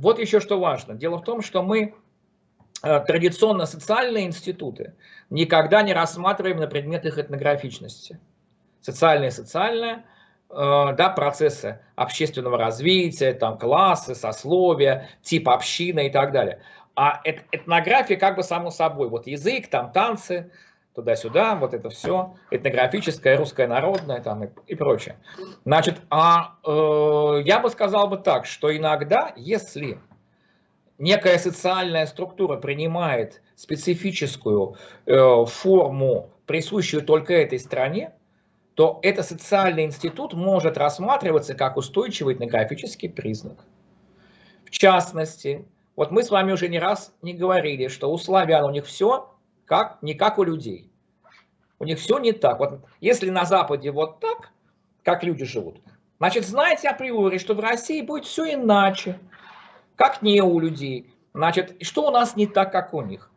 вот еще что важно. Дело в том, что мы э, традиционно социальные институты никогда не рассматриваем на предмет их этнографичности. Социальное социальное, э, да, процессы общественного развития, там, классы, сословия, тип общины и так далее. А этнография как бы само собой, вот язык, там танцы, туда-сюда, вот это все, этнографическое, русское народное там и, и прочее. Значит, а э, я бы сказал бы так, что иногда, если некая социальная структура принимает специфическую э, форму, присущую только этой стране, то этот социальный институт может рассматриваться как устойчивый этнографический признак. В частности, вот мы с вами уже не раз не говорили, что у славян у них все как, не как у людей. У них все не так. Вот если на Западе вот так, как люди живут, значит, знаете априори, что в России будет все иначе, как не у людей. Значит, что у нас не так, как у них?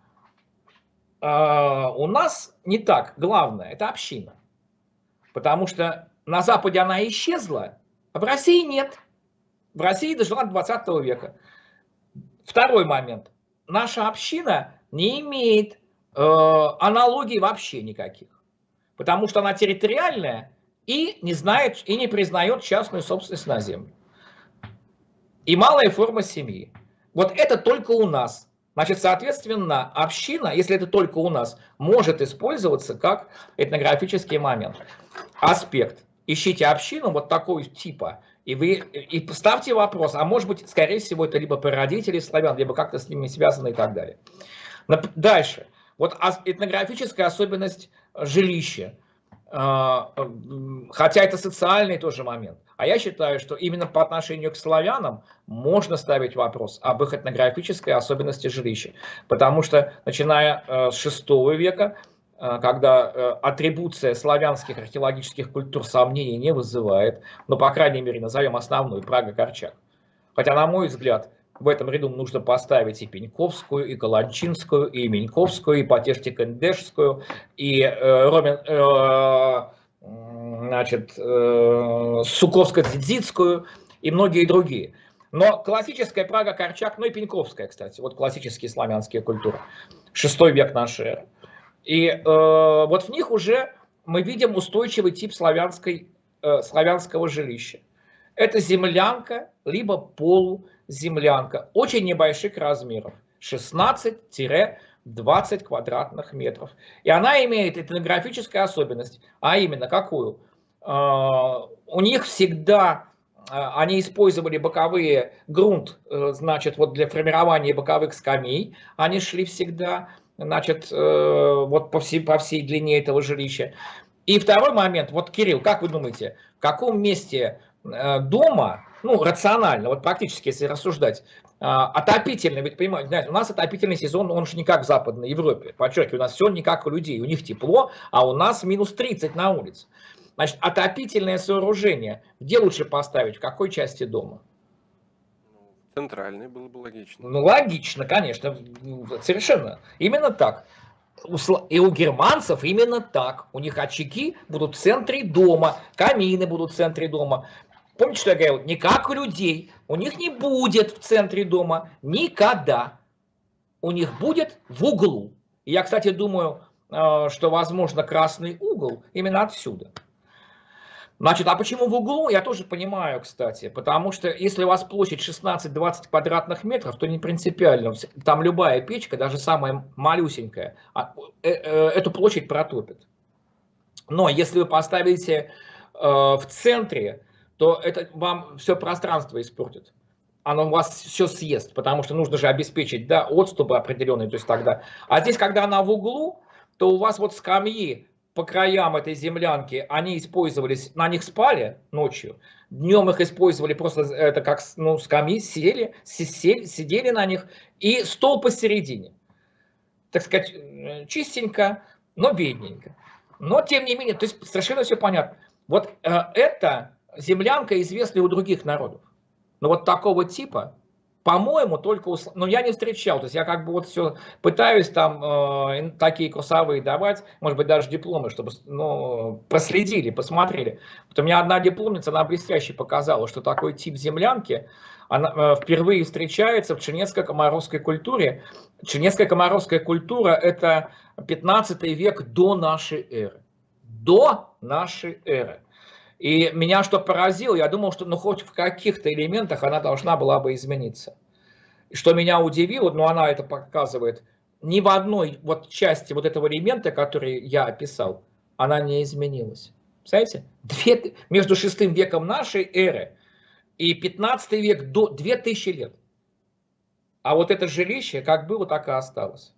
Uh, у нас не так. Главное, это община. Потому что на Западе она исчезла, а в России нет. В России дожила до 20 века. Второй момент. Наша община не имеет Э, аналогий вообще никаких. Потому что она территориальная и не знает и не признает частную собственность на землю. И малая форма семьи. Вот это только у нас. Значит, соответственно, община, если это только у нас, может использоваться как этнографический момент. Аспект. Ищите общину вот такого типа, и вы и поставьте вопрос, а может быть, скорее всего, это либо прародители славян, либо как-то с ними связано и так далее. Дальше. Вот этнографическая особенность жилища, а, хотя это социальный тоже момент. А я считаю, что именно по отношению к славянам можно ставить вопрос об их этнографической особенности жилища. Потому что, начиная э, с VI века, э, когда э, атрибуция славянских археологических культур сомнений не вызывает, ну, по крайней мере, назовем основную, Прага-Корчак. Хотя, на мой взгляд, в этом ряду нужно поставить и Пеньковскую, и Каланчинскую, и Меньковскую, и Потешти-Кендешскую, и э, Ромин, э, значит, э, Суковско-Дзидзитскую и многие другие. Но классическая Прага, Корчак, ну и Пеньковская, кстати, вот классические славянские культуры, шестой век нашей эры. И э, вот в них уже мы видим устойчивый тип славянской, э, славянского жилища. Это землянка, либо полу, землянка очень небольших размеров, 16-20 квадратных метров. И она имеет этнографическую особенность, а именно какую? А, у них всегда а, они использовали боковые грунт, э, значит, вот для формирования боковых скамей, они шли всегда, значит, э, вот по всей, по всей длине этого жилища. И второй момент, вот, Кирилл, как вы думаете, в каком месте э, дома ну, рационально, вот практически, если рассуждать, а, отопительный, ведь понимаете, знаете, у нас отопительный сезон, он же не как в Западной Европе, подчеркиваю, у нас все не как у людей, у них тепло, а у нас минус 30 на улице. Значит, отопительное сооружение, где лучше поставить, в какой части дома? Центральный было бы логично. Ну, логично, конечно, совершенно. Именно так. И у германцев именно так. У них очаги будут в центре дома, камины будут в центре дома. Помните, что я говорил? Не как у людей. У них не будет в центре дома никогда. У них будет в углу. Я, кстати, думаю, э, что, возможно, красный угол именно отсюда. Значит, а почему в углу, я тоже понимаю, кстати, потому что если у вас площадь 16-20 квадратных метров, то не принципиально, там любая печка, даже самая малюсенькая, а, э, э, эту площадь протопит. Но если вы поставите в центре то это вам все пространство испортит. Оно вас все съест, потому что нужно же обеспечить да, отступы определенные. То есть тогда. А здесь, когда она в углу, то у вас вот скамьи по краям этой землянки, они использовались, на них спали ночью, днем их использовали просто это как ну, скамьи, сидели, сидели, сидели на них, и стол посередине. Так сказать, э, чистенько, но бедненько. Но тем не менее, то есть совершенно все понятно. Вот э, это землянка известна у других народов. Но вот такого типа по-моему, только, но ну, я не встречал, то есть я как бы вот все пытаюсь там э, такие курсовые давать, может быть, даже дипломы, чтобы, ну, проследили, посмотрели. Вот у меня одна дипломница, она блестяще показала, что такой тип землянки, она э, впервые встречается в чернецко-комаровской культуре. Чернецко-комаровская культура – это 15 век до нашей эры. До нашей эры. И меня что поразило, я думал, что ну хоть в каких-то элементах она должна была бы измениться. Что меня удивило, но она это показывает, ни в одной вот части вот этого элемента, который я описал, она не изменилась. Представляете? Две, между шестым веком нашей эры и 15 век до 2000 лет. А вот это жилище как было, так и осталось.